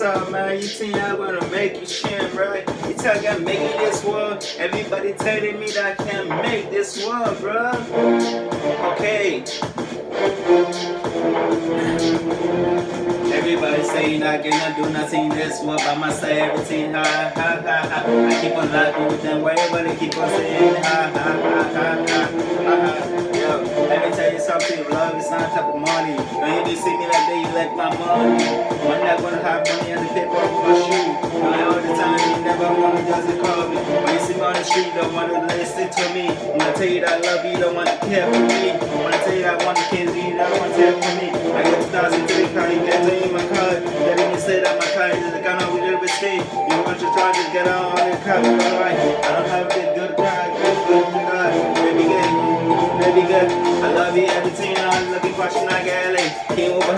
What's up, man? You think I'm gonna make you shine, right? You me I'm making this world. Everybody telling me that I can't make this world, bro. Okay. Everybody saying I cannot do nothing this world by myself, everything ha ha ha ha. I keep on laughing with them, wherever they keep on saying ha ha ha ha ha ha. Yo, let tell you something, love is not type of money. When you see me like that, you like my money. I'm not gonna have When you me on the don't wanna listen to me. I'm gonna tell you that I love you, don't wanna care for me. I'm gonna tell you that I want to kiss you, don't wanna care for me. I get 2003 car, you can't tell you my car. Letting me say that my car is the of we live stay. You want to try to get on the car,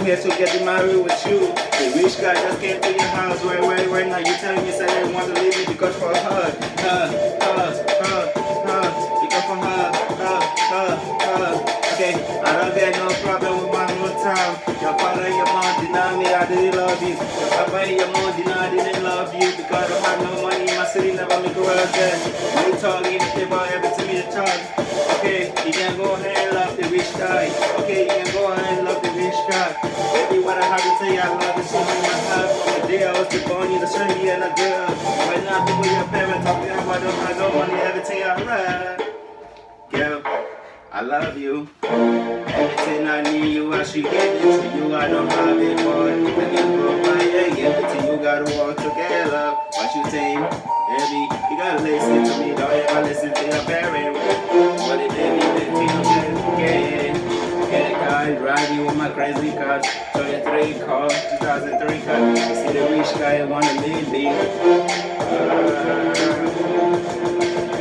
Over here to get married with you. The rich guy just came to your house, right, right, right now. You telling me, say they want to leave me because for her, her, her, her, her, because for her, her, her, her. Okay, I don't get no problem with my own time. Your father and your mom deny me, I didn't love you. Your papa and your mom deny I didn't love you because I don't have no money my city, never make a world then. You talk, you think about everything you talk. Okay, you can go ahead what I I love you so. My heart the day I was born, you the you and a girl. Right now, people, your parents talking about don't have no money, everything alright. Girl, I love you. Everything I need you, I should get it to you. I don't have it, boy. I can provide it, give it to you. Gotta work together. What you think? Baby, you gotta listen to me. Don't ever listen to your parents. My crazy car. 23 car, 2003 car. See the rich guy wanna leave me. Uh,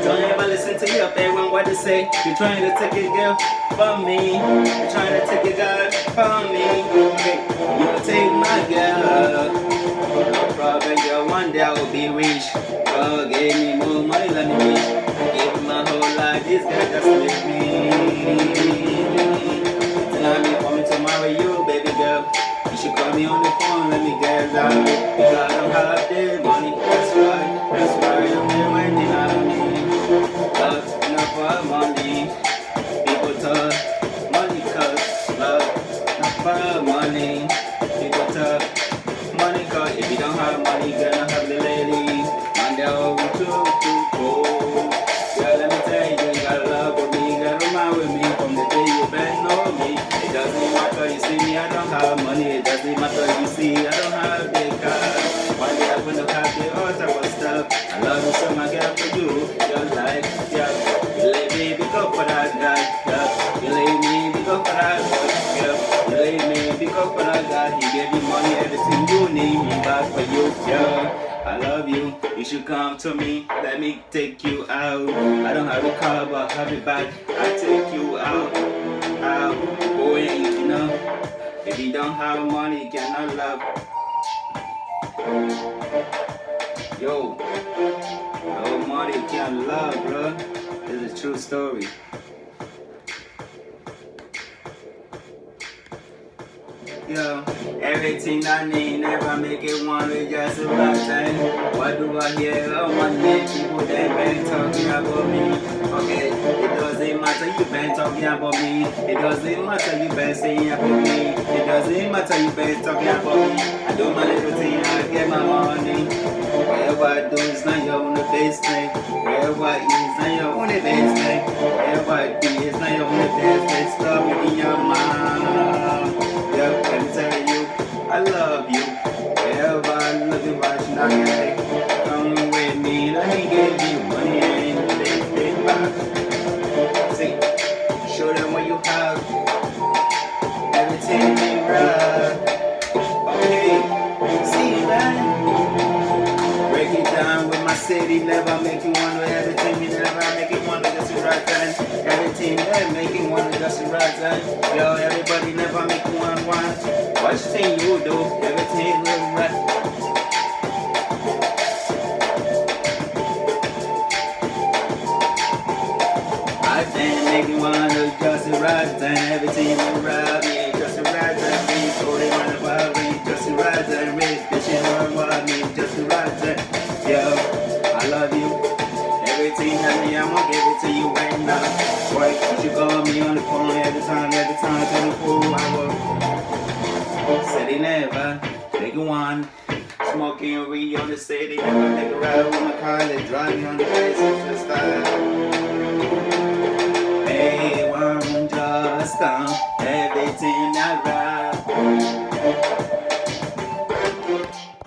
don't ever listen to your parents what they say. You're trying to take a girl from me. You're trying to take a girl from me. Love for money. People talk money cause love not for money. People talk money cause if you don't have money, you're gonna have the lady. And they're over too. Girl, let me tell you, you love with me, you remind with me from the day you been know me. It doesn't matter, you see me, I don't have money. It doesn't matter, you see, I love you, you should come to me, let me take you out. I don't have a car, but I have it back. I take you out, out, boy, you know. If you don't have money, you cannot love. Yo, no money can't love, bro. It's a true story. Yo, everything I need, never make it one with just the right thing. What do I hear on oh, my neck? People they been talking about me. Okay, it doesn't matter you been talking about me. It doesn't matter you been saying about me. It doesn't matter you been talking about me. I do my little thing, I get my money. Whatever I do is not your own business. Whatever I is not your own business. Whatever never make you wonder everything. You never make it wonder just the right time. Everything there make it wonder just the right time. Yo, everybody never make you one one. What you think you do? Everything look right. Make you wonder just right time. Everything around me just right time. Me, so they wanna follow me just right time. Me, one. Smoking weed on the city, take a ride with my car, they drive me on the face, it's style.